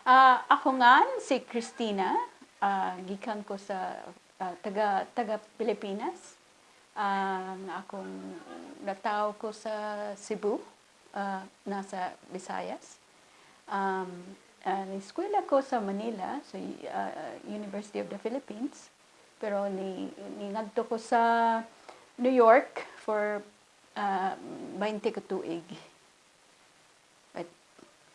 Ah, ako nga si Christina, ah, gikan ko sa ah, taga taga Pilipinas. Ah, nga akong nataw ko sa Cebu, ah, nasa Visayas. Um, ah, uh, eskwela ko sa Manila, sa ah, University of the Philippines. Pero ni ningadto ko sa New York for ah, 20 ka tuig.